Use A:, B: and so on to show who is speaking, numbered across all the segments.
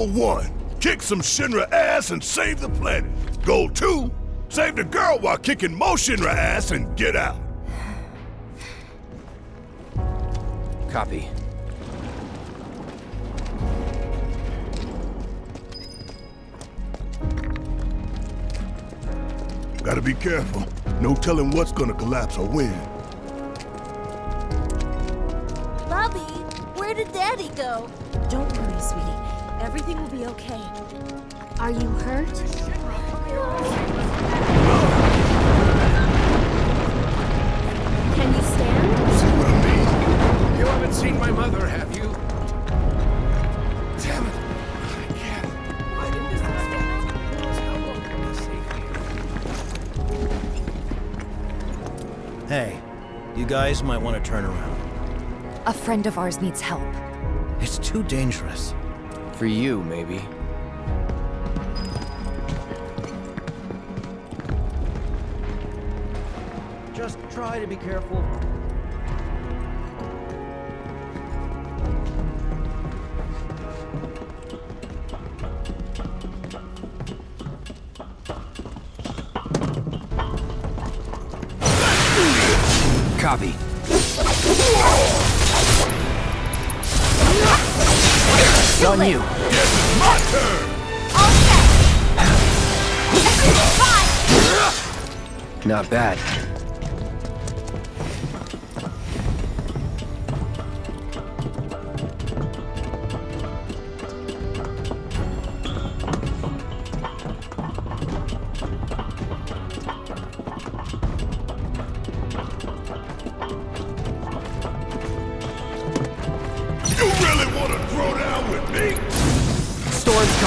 A: Goal one, kick some Shinra ass and save the planet. Goal two, save the girl while kicking more Shinra ass and get out.
B: Copy.
A: Gotta be careful. No telling what's gonna collapse or when.
C: Bobby, where did Daddy go?
D: Don't worry, sweetie. Everything will be okay.
C: Are you hurt?
D: Can you stand?
A: See what I mean?
B: You haven't seen my mother, have you? Damn it. I can't. Why didn't this happen? How long can I
E: Hey, you guys might want to turn around.
F: A friend of ours needs help.
E: It's too dangerous.
B: For you, maybe.
E: Just try to be careful.
B: Copy.
F: Too
B: On
F: late.
B: you.
A: My turn!
C: All set! Fine!
B: Not bad.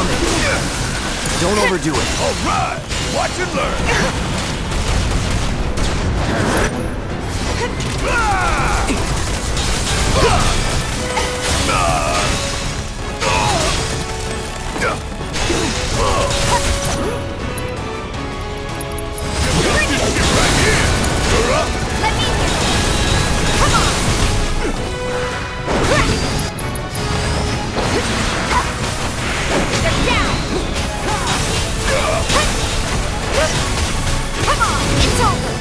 B: Coming. Don't overdo it.
A: Alright! Watch and learn! Ah! You're up!
C: It's over!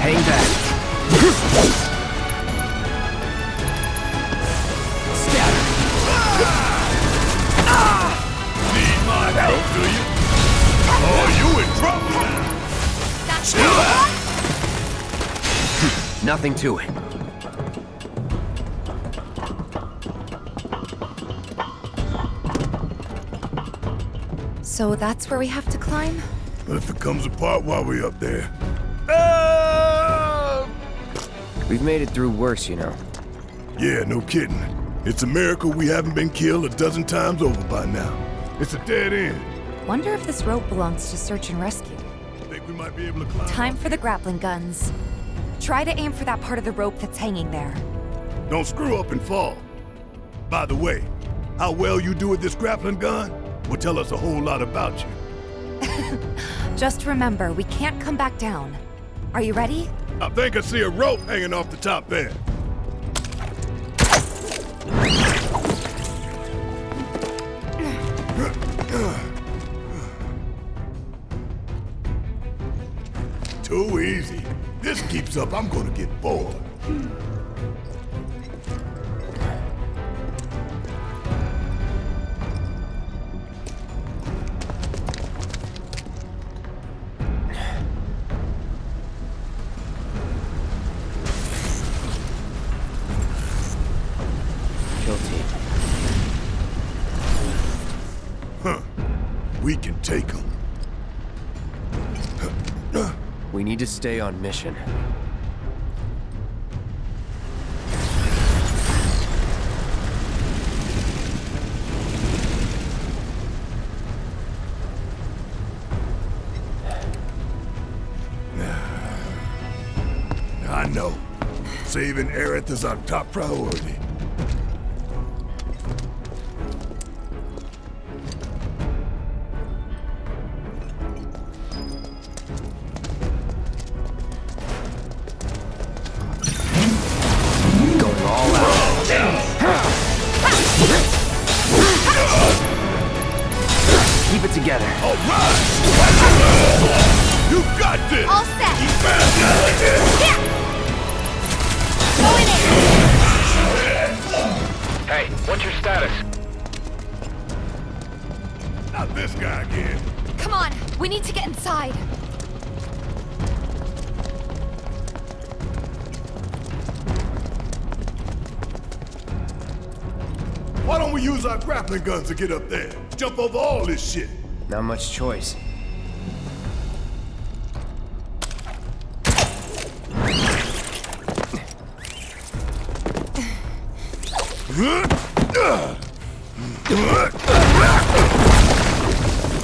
B: Hang back. Scatter.
A: Need my help, do you? Oh, you in trouble now!
C: That's
A: Chill out!
B: Nothing to it.
F: So that's where we have to climb?
A: What if it comes apart while we're up there? Ah!
B: We've made it through worse, you know.
A: Yeah, no kidding. It's a miracle we haven't been killed a dozen times over by now. It's a dead end.
F: Wonder if this rope belongs to search and rescue.
A: Think we might be able to climb?
F: Time for the grappling guns. Try to aim for that part of the rope that's hanging there.
A: Don't screw up and fall. By the way, how well you do with this grappling gun will tell us a whole lot about you.
F: Just remember, we can't come back down. Are you ready?
A: I think I see a rope hanging off the top there. Too easy. This keeps up, I'm gonna get bored. Take.
B: We need to stay on mission.
A: I know. Saving Aerith is our top priority. Why don't we use our grappling guns to get up there? Jump over all this shit.
G: Not much choice.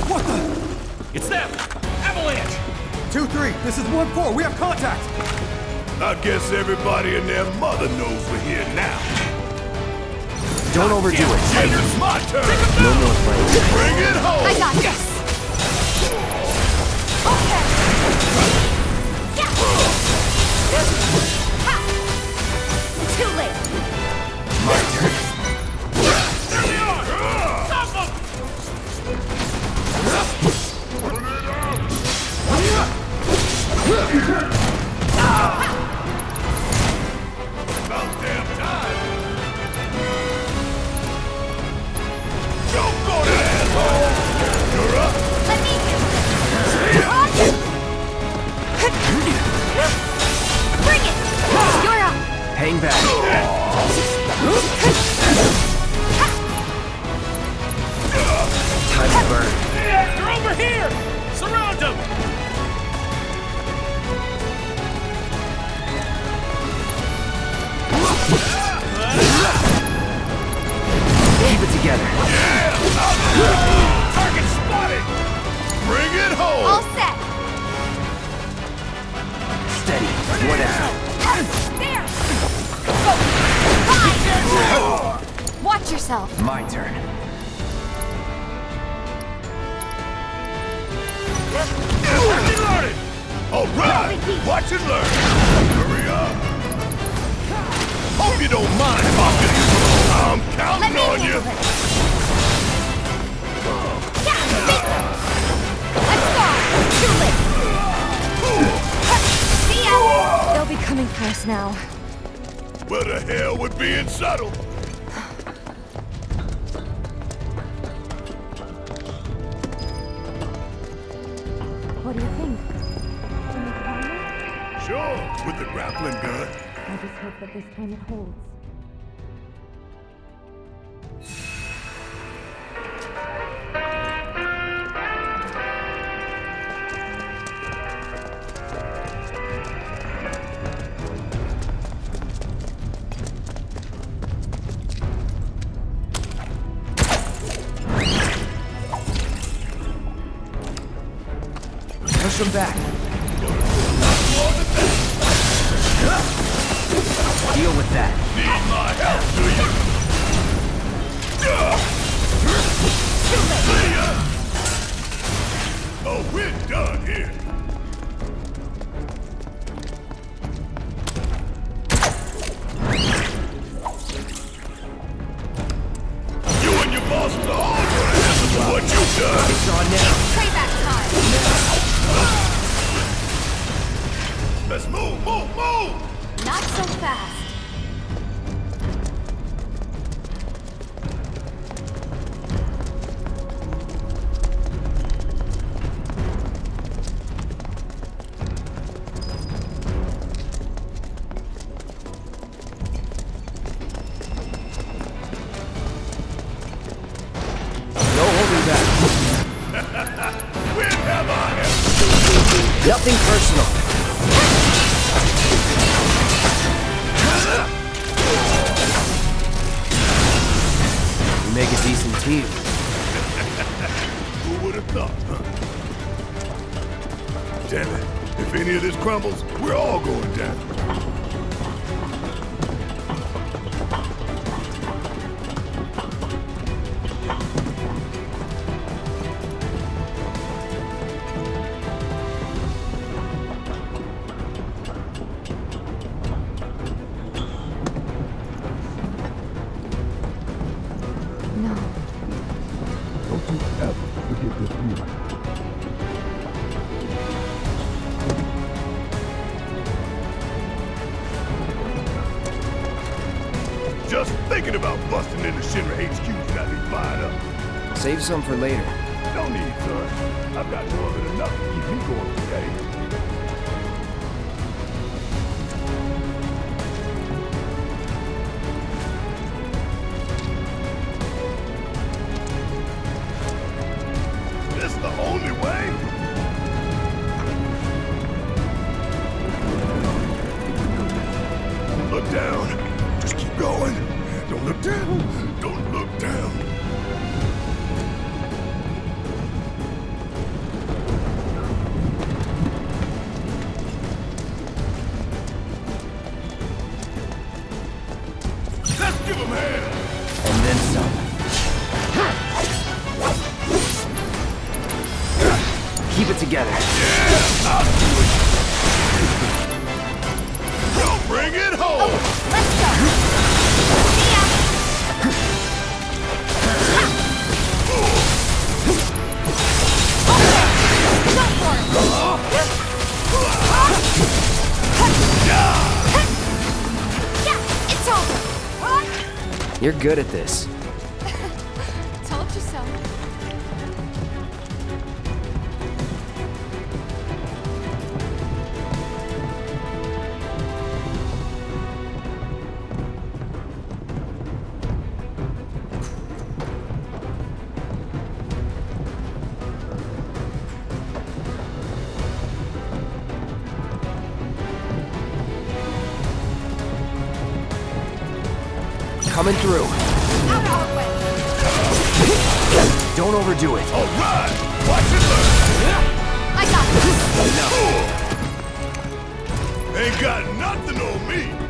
G: What the?
B: It's them! Avalanche! 2-3, this is 1-4, we have contact!
A: I guess everybody and their mother knows we're here now.
G: Don't overdo it.
A: And it's my turn.
G: No more playing.
A: Bring it home.
F: I got this. Yourself.
G: My turn.
A: Reloaded. All right. Watch and learn. Hurry up. Hope you don't mind if I'm I'm counting on you.
F: it. Yeah, big one. Let's go. Too late. See ya.
H: They'll be coming for us now.
A: Where the hell would being subtle? Sure, with the grappling gun.
H: I just hope that this time it holds.
G: Push them back. Deal with that.
A: Need my help, do you? See ya. Oh, we're done here. You and your bosses are all gonna answer for what you've done.
G: It's on now.
F: Payback time.
A: Let's move, move, move!
F: Not so fast.
A: some for later. You're good at this. Coming through. Don't overdo it.
I: All right. Watch it burn.
F: I got this.
I: Ain't got nothing on me.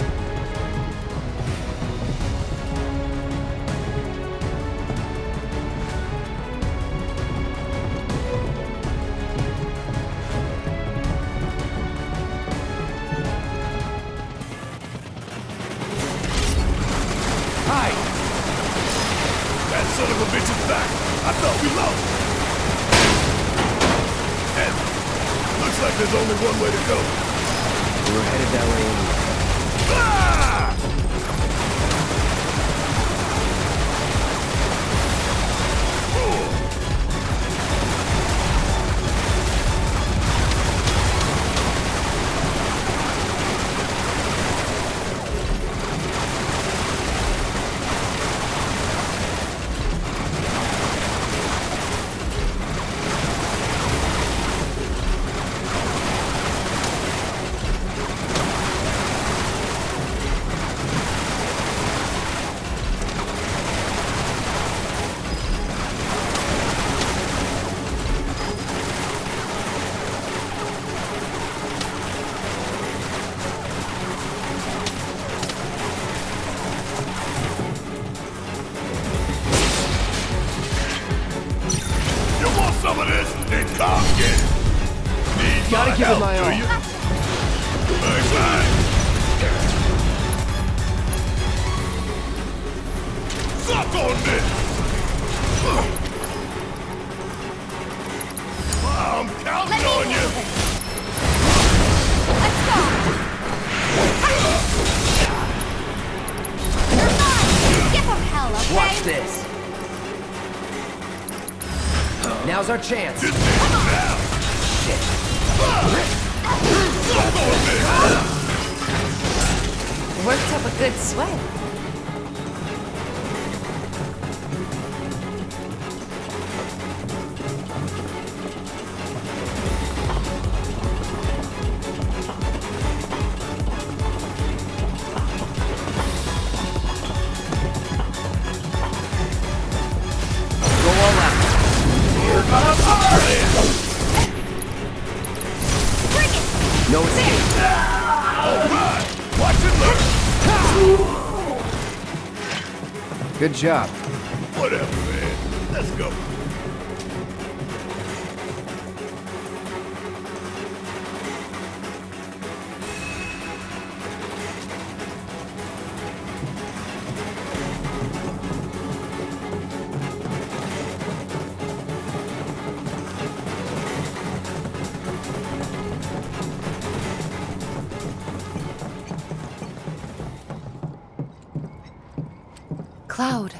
A: headed that way anyway.
G: Good sweat.
A: job.
I: Whatever, man. Let's go.
F: Cloud,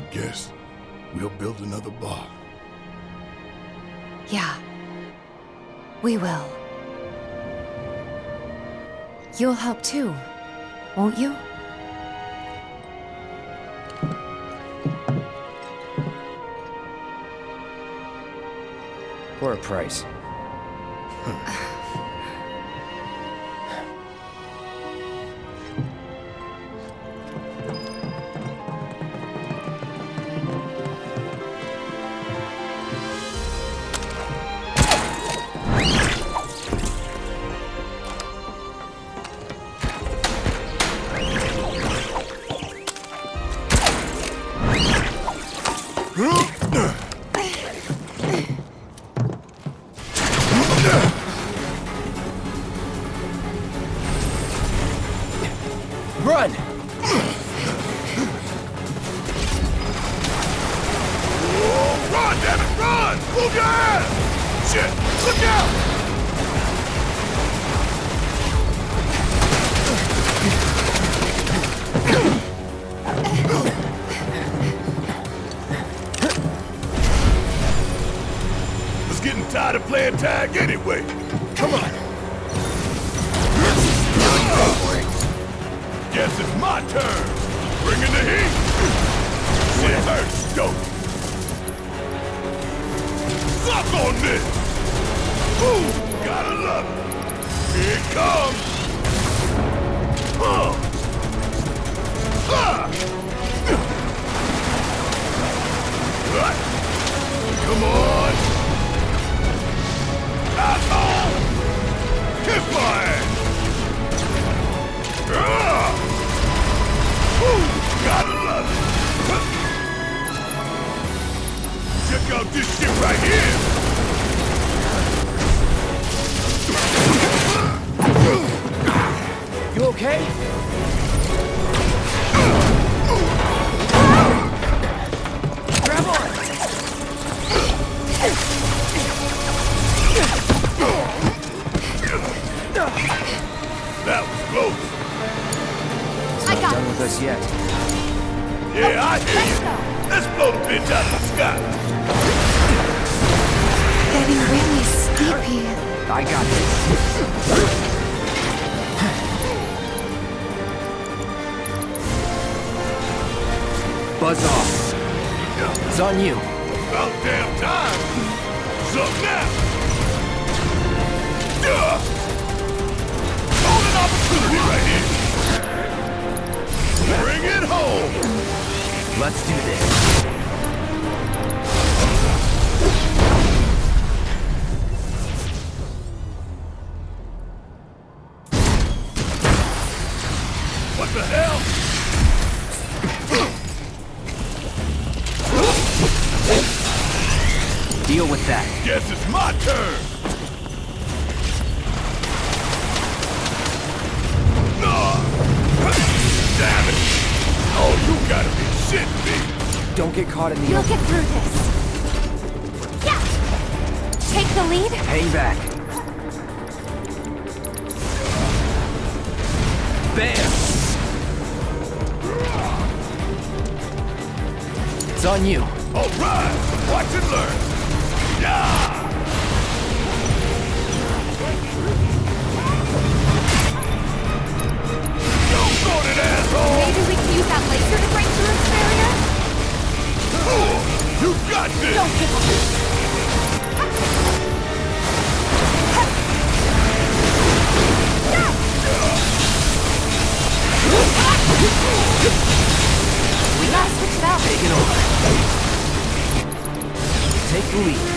A: I guess we'll build another bar.
F: Yeah. We will. You'll help too, won't you?
G: For a price.
A: getting tired of playing tag anyway. Come on. Guess it's my turn. Bring in the heat. Shit hurts, don't? Suck on this! Ooh, gotta love it. Here it comes! Huh. Ah. Come on! Ah. Check out this shit right here!
G: Buzz off. It's on you.
A: About damn time. Suck now. Yeah. Golden opportunity right here. Bring it home.
G: Let's do this. That.
A: Guess it's my turn. No. Damn. Oh, you gotta be shitting me.
G: Don't get caught in the
F: You'll
G: open.
F: get through this. Yeah! Take the lead?
G: Hang back. Bam! It's on you.
A: All right. Watch and learn.
F: Maybe we can use that laser to break through its barrier?
A: Ooh, You got this.
F: Don't give up. We gotta switch it out.
G: Take it over. Take the lead.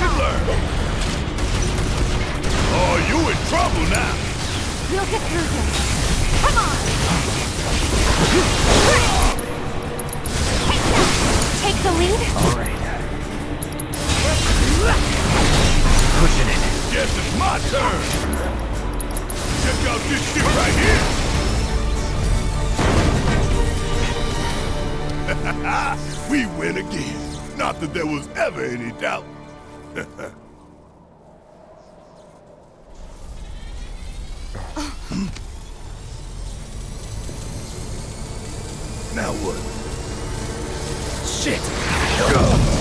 A: lesson. Are you in trouble now?
D: We'll get through this. Come on!
F: Take the lead.
G: All right. Pushing it.
A: Guess it's my turn. Check out this shit right here. we win again. Not that there was ever any doubt now what?
G: Shit! Tifa!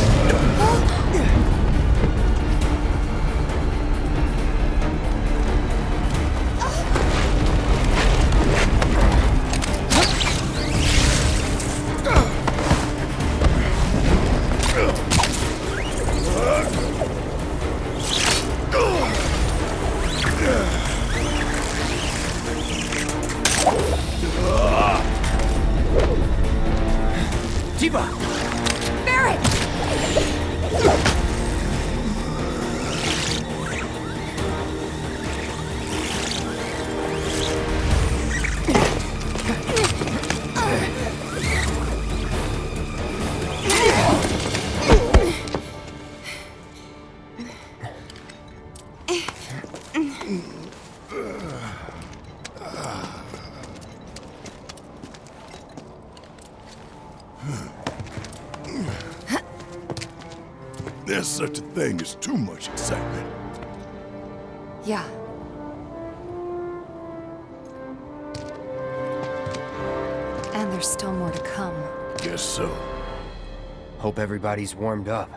A: Thing as too much excitement.
F: Yeah. And there's still more to come.
A: Guess so.
G: Hope everybody's warmed up.